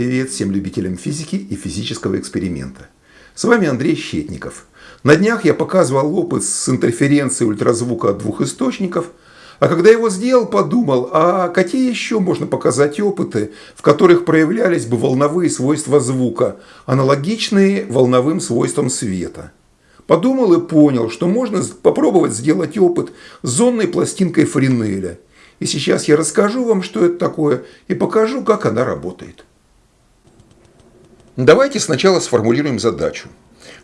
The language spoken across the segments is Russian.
привет всем любителям физики и физического эксперимента. С вами Андрей Щетников. На днях я показывал опыт с интерференцией ультразвука от двух источников, а когда его сделал, подумал, а какие еще можно показать опыты, в которых проявлялись бы волновые свойства звука, аналогичные волновым свойствам света. Подумал и понял, что можно попробовать сделать опыт с зонной пластинкой Френеля – и сейчас я расскажу вам, что это такое, и покажу, как она работает. Давайте сначала сформулируем задачу.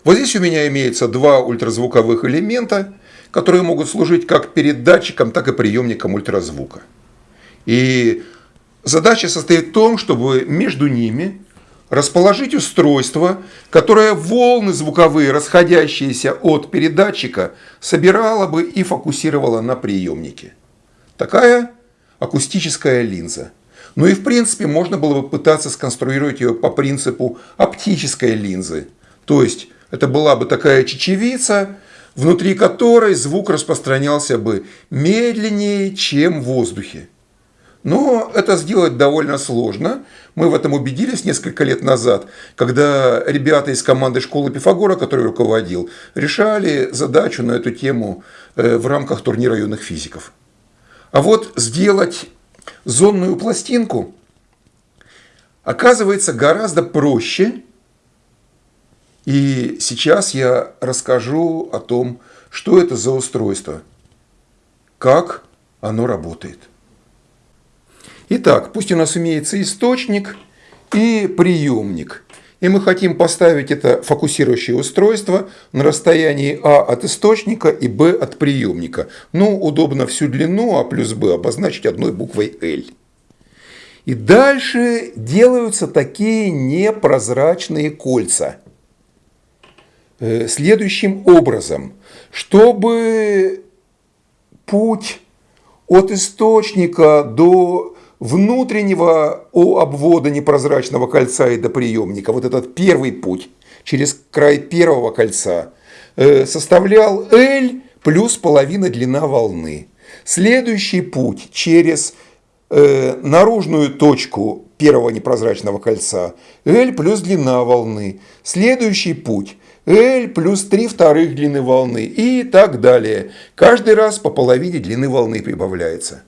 Вот здесь у меня имеется два ультразвуковых элемента, которые могут служить как передатчиком, так и приемником ультразвука. И задача состоит в том, чтобы между ними расположить устройство, которое волны звуковые, расходящиеся от передатчика, собирало бы и фокусировало на приемнике. Такая акустическая линза. Ну и в принципе можно было бы пытаться сконструировать ее по принципу оптической линзы. То есть это была бы такая чечевица, внутри которой звук распространялся бы медленнее, чем в воздухе. Но это сделать довольно сложно. Мы в этом убедились несколько лет назад, когда ребята из команды школы Пифагора, который руководил, решали задачу на эту тему э, в рамках турнира юных физиков. А вот сделать зонную пластинку оказывается гораздо проще. И сейчас я расскажу о том, что это за устройство, как оно работает. Итак, пусть у нас имеется источник и приемник – и мы хотим поставить это фокусирующее устройство на расстоянии А от источника и Б от приемника. Ну, удобно всю длину А плюс Б обозначить одной буквой L. И дальше делаются такие непрозрачные кольца. Э, следующим образом, чтобы путь от источника до внутреннего у обвода непрозрачного кольца и до приемника, вот этот первый путь через край первого кольца, э, составлял L плюс половина длина волны. Следующий путь через э, наружную точку первого непрозрачного кольца L плюс длина волны. Следующий путь L плюс 3 вторых длины волны и так далее. Каждый раз по половине длины волны прибавляется.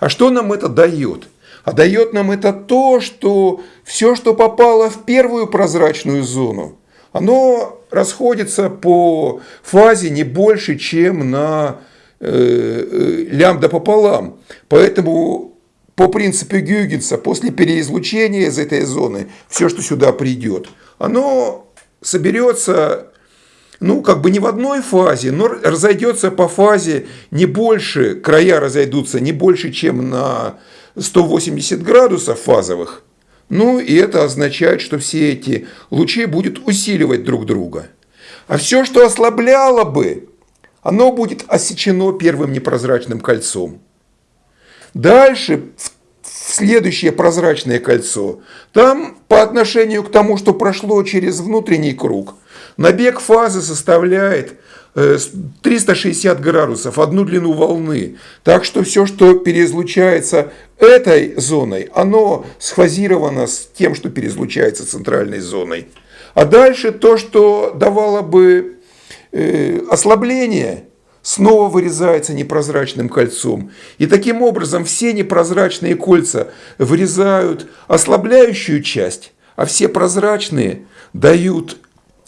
А что нам это дает? А дает нам это то, что все, что попало в первую прозрачную зону, оно расходится по фазе не больше, чем на э, э, лямбда пополам. Поэтому по принципу Гюгенса после переизлучения из этой зоны все, что сюда придет, оно соберется ну, как бы не в одной фазе, но разойдется по фазе не больше, края разойдутся не больше, чем на 180 градусов фазовых. Ну, и это означает, что все эти лучи будут усиливать друг друга. А все, что ослабляло бы, оно будет осечено первым непрозрачным кольцом. Дальше, в следующее прозрачное кольцо, там по отношению к тому, что прошло через внутренний круг – Набег фазы составляет 360 э, градусов, одну длину волны. Так что все, что переизлучается этой зоной, оно сфазировано с тем, что переизлучается центральной зоной. А дальше то, что давало бы э, ослабление, снова вырезается непрозрачным кольцом. И таким образом все непрозрачные кольца вырезают ослабляющую часть, а все прозрачные дают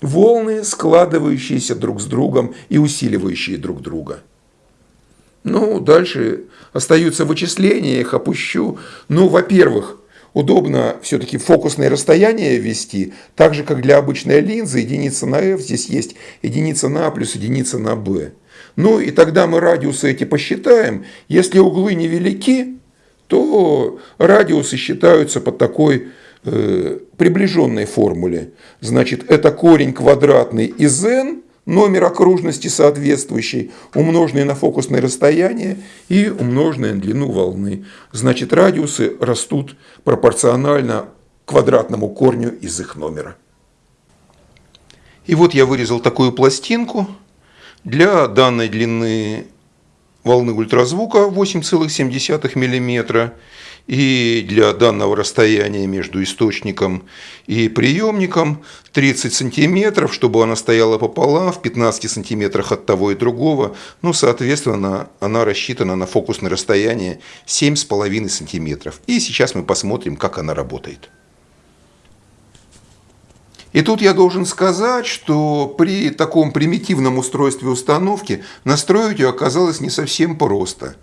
волны, складывающиеся друг с другом и усиливающие друг друга. Ну, дальше остаются вычисления, их опущу. Ну, во-первых, удобно все-таки фокусное расстояние ввести, так же, как для обычной линзы, единица на f, здесь есть единица на a плюс единица на b. Ну, и тогда мы радиусы эти посчитаем. Если углы невелики, то радиусы считаются под такой э, приближенной формуле. Значит, это корень квадратный из n, номер окружности соответствующий, умноженный на фокусное расстояние и умноженный на длину волны. Значит, радиусы растут пропорционально квадратному корню из их номера. И вот я вырезал такую пластинку для данной длины волны ультразвука 8,7 мм И для данного расстояния между источником и приемником 30 сантиметров, чтобы она стояла пополам, в 15 сантиметрах от того и другого. Ну, соответственно, она рассчитана на фокусное расстояние 7,5 сантиметров. И сейчас мы посмотрим, как она работает. И тут я должен сказать, что при таком примитивном устройстве установки настроить ее оказалось не совсем просто.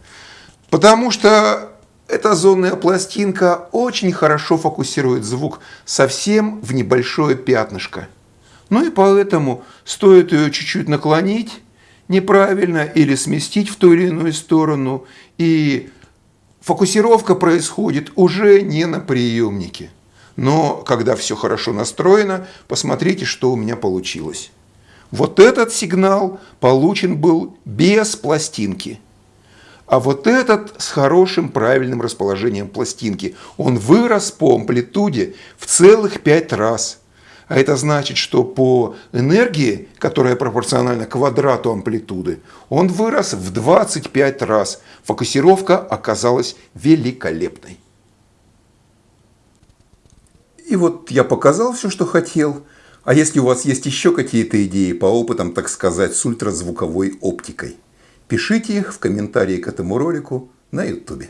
Потому что эта зонная пластинка очень хорошо фокусирует звук совсем в небольшое пятнышко. Ну и поэтому стоит ее чуть-чуть наклонить неправильно или сместить в ту или иную сторону, и фокусировка происходит уже не на приемнике. Но когда все хорошо настроено, посмотрите, что у меня получилось. Вот этот сигнал получен был без пластинки. А вот этот с хорошим правильным расположением пластинки. Он вырос по амплитуде в целых пять раз. А это значит, что по энергии, которая пропорциональна квадрату амплитуды, он вырос в 25 раз. Фокусировка оказалась великолепной. И вот я показал все, что хотел. А если у вас есть еще какие-то идеи по опытам, так сказать, с ультразвуковой оптикой, пишите их в комментарии к этому ролику на YouTube.